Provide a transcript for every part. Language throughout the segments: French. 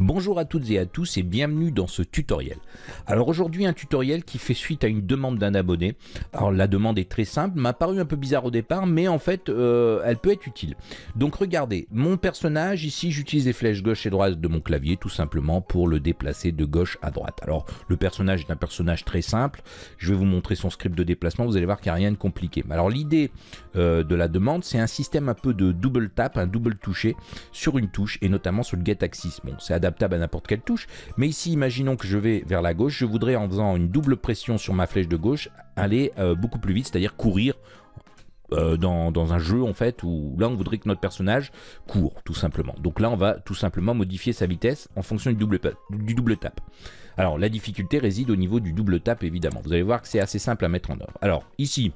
Bonjour à toutes et à tous et bienvenue dans ce tutoriel. Alors aujourd'hui un tutoriel qui fait suite à une demande d'un abonné. Alors la demande est très simple, m'a paru un peu bizarre au départ mais en fait euh, elle peut être utile. Donc regardez, mon personnage ici j'utilise les flèches gauche et droite de mon clavier tout simplement pour le déplacer de gauche à droite. Alors le personnage est un personnage très simple, je vais vous montrer son script de déplacement, vous allez voir qu'il n'y a rien de compliqué. Alors l'idée euh, de la demande c'est un système un peu de double tap, un double touché sur une touche et notamment sur le get axis. Bon c'est adapté à n'importe quelle touche. Mais ici, imaginons que je vais vers la gauche, je voudrais en faisant une double pression sur ma flèche de gauche, aller euh, beaucoup plus vite, c'est-à-dire courir euh, dans, un jeu en fait où là on voudrait que notre personnage court tout simplement. Donc là on va tout simplement modifier sa vitesse en fonction du double, du double tap. Alors la difficulté réside au niveau du double tap évidemment. Vous allez voir que c'est assez simple à mettre en œuvre. Alors ici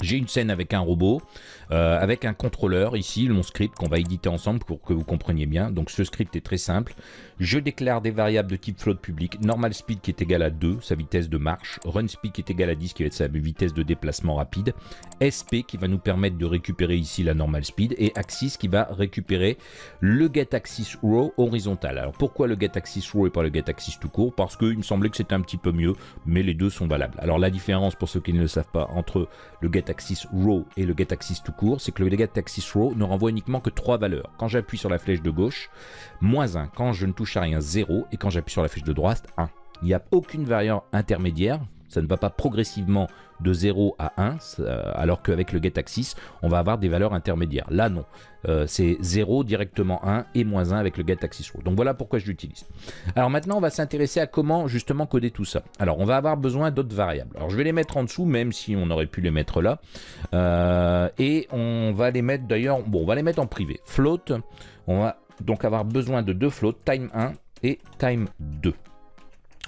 j'ai une scène avec un robot, euh, avec un contrôleur, ici mon script qu'on va éditer ensemble pour que vous compreniez bien. Donc ce script est très simple. Je déclare des variables de type float public, normal speed qui est égal à 2, sa vitesse de marche, run speed qui est égal à 10 qui va être sa vitesse de déplacement rapide, SP qui va nous permettre de récupérer ici la normal speed et axis qui va récupérer le get axis horizontal. Alors pourquoi le get axis et pas le get axis tout court? Parce qu'il me semblait que c'était un petit peu mieux, mais les deux sont valables. Alors la différence pour ceux qui ne le savent pas entre le get axis row et le get axis tout court, c'est que le get axis row ne renvoie uniquement que trois valeurs. Quand j'appuie sur la flèche de gauche, moins 1. Quand je ne touche à rien, 0. Et quand j'appuie sur la flèche de droite, 1. Il n'y a aucune variable intermédiaire. Ça ne va pas progressivement de 0 à 1, alors qu'avec le getAxis, on va avoir des valeurs intermédiaires. Là, non. Euh, c'est 0 directement 1 et moins 1 avec le getAxis row. Donc voilà pourquoi je l'utilise. Alors maintenant, on va s'intéresser à comment justement coder tout ça. Alors, on va avoir besoin d'autres variables. Alors, je vais les mettre en dessous, même si on aurait pu les mettre là. Euh, et on va les mettre d'ailleurs, bon, on va les mettre en privé. Float, on va donc avoir besoin de deux floats, time 1 et time 2.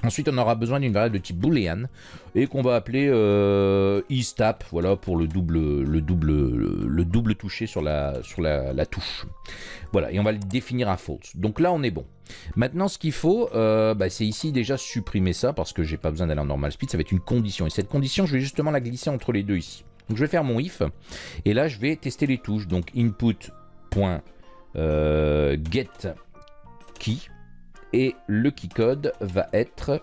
Ensuite, on aura besoin d'une variable de type boolean et qu'on va appeler euh, isTap, voilà pour le double, le double, le, double touché sur la, sur la, touche. Voilà, et on va le définir à false. Donc là, on est bon. Maintenant, ce qu'il faut, euh, bah, c'est ici déjà supprimer ça parce que j'ai pas besoin d'aller en normal speed. Ça va être une condition et cette condition, je vais justement la glisser entre les deux ici. Donc je vais faire mon if et là, je vais tester les touches. Donc input euh, get key et le key code va être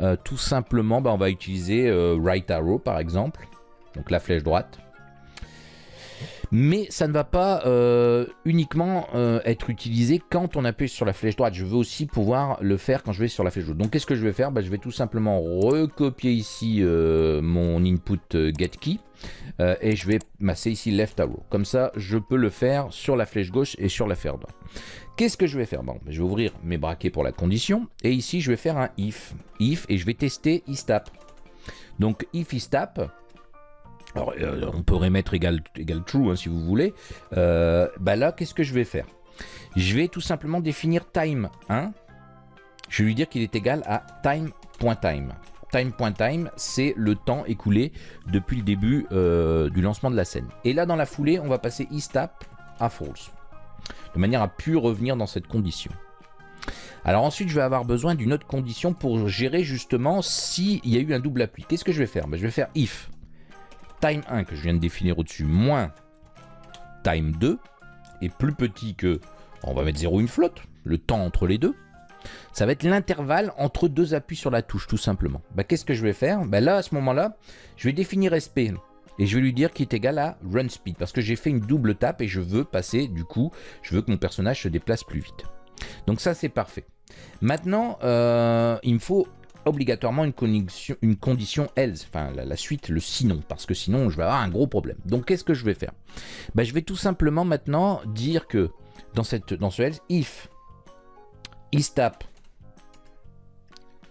euh, tout simplement, bah, on va utiliser euh, right arrow par exemple, donc la flèche droite. Mais ça ne va pas uniquement être utilisé quand on appuie sur la flèche droite. Je veux aussi pouvoir le faire quand je vais sur la flèche droite. Donc qu'est-ce que je vais faire? Bah, Je vais tout simplement recopier ici mon input get key euh, et je vais masser ici left arrow. Comme ça, je peux le faire sur la flèche gauche et sur la flèche droite. Qu'est-ce que je vais faire? Bon, Je vais ouvrir mes braquets pour la condition. Et ici, je vais faire un if. If et je vais tester istap. Donc if istap, alors, euh, on pourrait mettre égal, true hein, si vous voulez. Euh, bah là, qu'est-ce que je vais faire? Je vais tout simplement définir time 1. Je vais lui dire qu'il est égal à time.time. .time time.time, c'est le temps écoulé depuis le début euh, du lancement de la scène. Et là, dans la foulée, on va passer isTap à false, de manière à pu revenir dans cette condition. Alors ensuite, je vais avoir besoin d'une autre condition pour gérer justement s'il y a eu un double appui. Qu'est-ce que je vais faire? Ben, Je vais faire if time1 que je viens de définir au-dessus moins time2 est plus petit que, on va mettre 0 une flotte, le temps entre les deux. Ça va être l'intervalle entre deux appuis sur la touche, tout simplement. Bah, Qu'est-ce que je vais faire? Bah, Là, à ce moment-là, je vais définir SP. Et je vais lui dire qu'il est égal à run speed. Parce que j'ai fait une double tape et je veux passer, du coup, je veux que mon personnage se déplace plus vite. Donc ça, c'est parfait. Maintenant, euh, il me faut obligatoirement une condition, une else, enfin la, suite, le sinon, parce que sinon je vais avoir un gros problème. Donc qu'est-ce que je vais faire? Bah, Je vais tout simplement maintenant dire que dans, cette, dans ce else, if isTap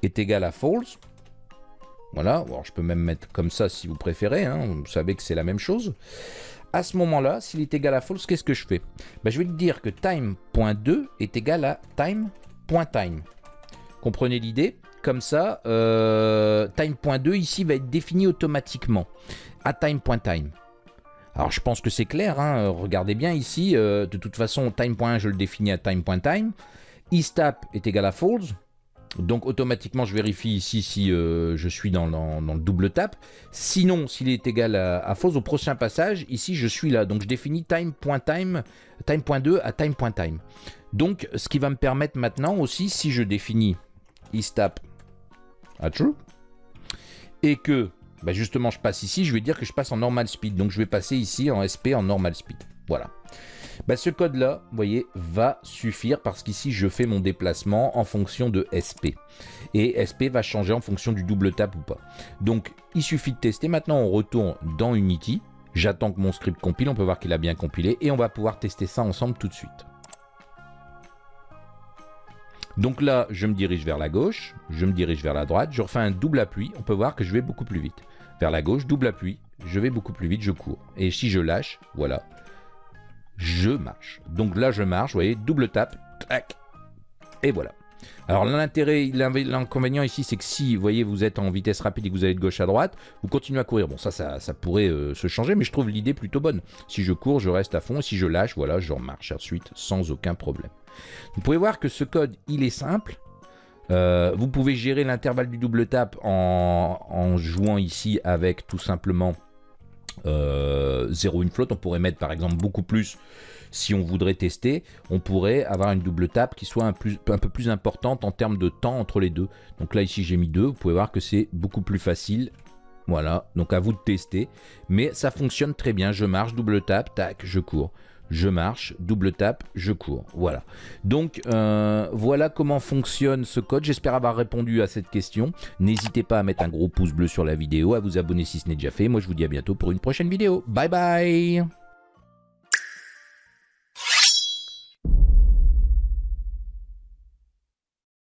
est égal à false. Voilà, alors je peux même mettre comme ça si vous préférez, hein. vous savez que c'est la même chose. À ce moment-là, s'il est égal à false, qu'est-ce que je fais? Ben, Je vais dire que time.2 est égal à time.time. Comprenez l'idée? Comme ça, euh, time.2 ici va être défini automatiquement à time.time. Alors je pense que c'est clair, hein. regardez bien ici, euh, de toute façon time.1 je le définis à time.time isTap est égal à false. Donc automatiquement, je vérifie ici si euh, je suis dans, le double tap. Sinon, s'il est égal à, false, au prochain passage, ici, je suis là. Donc je définis time.time, time.2 à time.time. Donc, ce qui va me permettre maintenant aussi, si je définis isTap à true, et que bah, justement je passe ici, je vais dire que je passe en normal speed. Donc je vais passer ici en SP en normal speed. Voilà. Bah, ce code-là, vous voyez, va suffire parce qu'ici, je fais mon déplacement en fonction de SP. Et SP va changer en fonction du double tap ou pas. Donc, il suffit de tester. Maintenant, on retourne dans Unity. J'attends que mon script compile. On peut voir qu'il a bien compilé. Et on va pouvoir tester ça ensemble tout de suite. Donc là, je me dirige vers la gauche, je me dirige vers la droite, je refais un double appui, on peut voir que je vais beaucoup plus vite. Vers la gauche, double appui, je vais beaucoup plus vite, je cours. Et si je lâche, voilà, je marche. Donc là, je marche, vous voyez, double tap, tac, et voilà. Alors l'intérêt, l'inconvénient ici, c'est que si, vous voyez, vous êtes en vitesse rapide et que vous allez de gauche à droite, vous continuez à courir. Bon, ça, ça, pourrait euh, se changer, mais je trouve l'idée plutôt bonne. Si je cours, je reste à fond, et si je lâche, voilà, je marche ensuite sans aucun problème. Vous pouvez voir que ce code, il est simple. Euh, vous pouvez gérer l'intervalle du double tap en, jouant ici avec tout simplement 0 euh, une flotte. On pourrait mettre par exemple beaucoup plus si on voudrait tester. On pourrait avoir une double tap qui soit un, un peu plus importante en termes de temps entre les deux. Donc là ici j'ai mis 2. Vous pouvez voir que c'est beaucoup plus facile. Voilà, donc à vous de tester. Mais ça fonctionne très bien. Je marche, double tap, tac, je cours je marche, double tap, je cours. Voilà. Donc euh, voilà comment fonctionne ce code. J'espère avoir répondu à cette question. N'hésitez pas à mettre un gros pouce bleu sur la vidéo, à vous abonner si ce n'est déjà fait. Moi je vous dis à bientôt pour une prochaine vidéo. Bye bye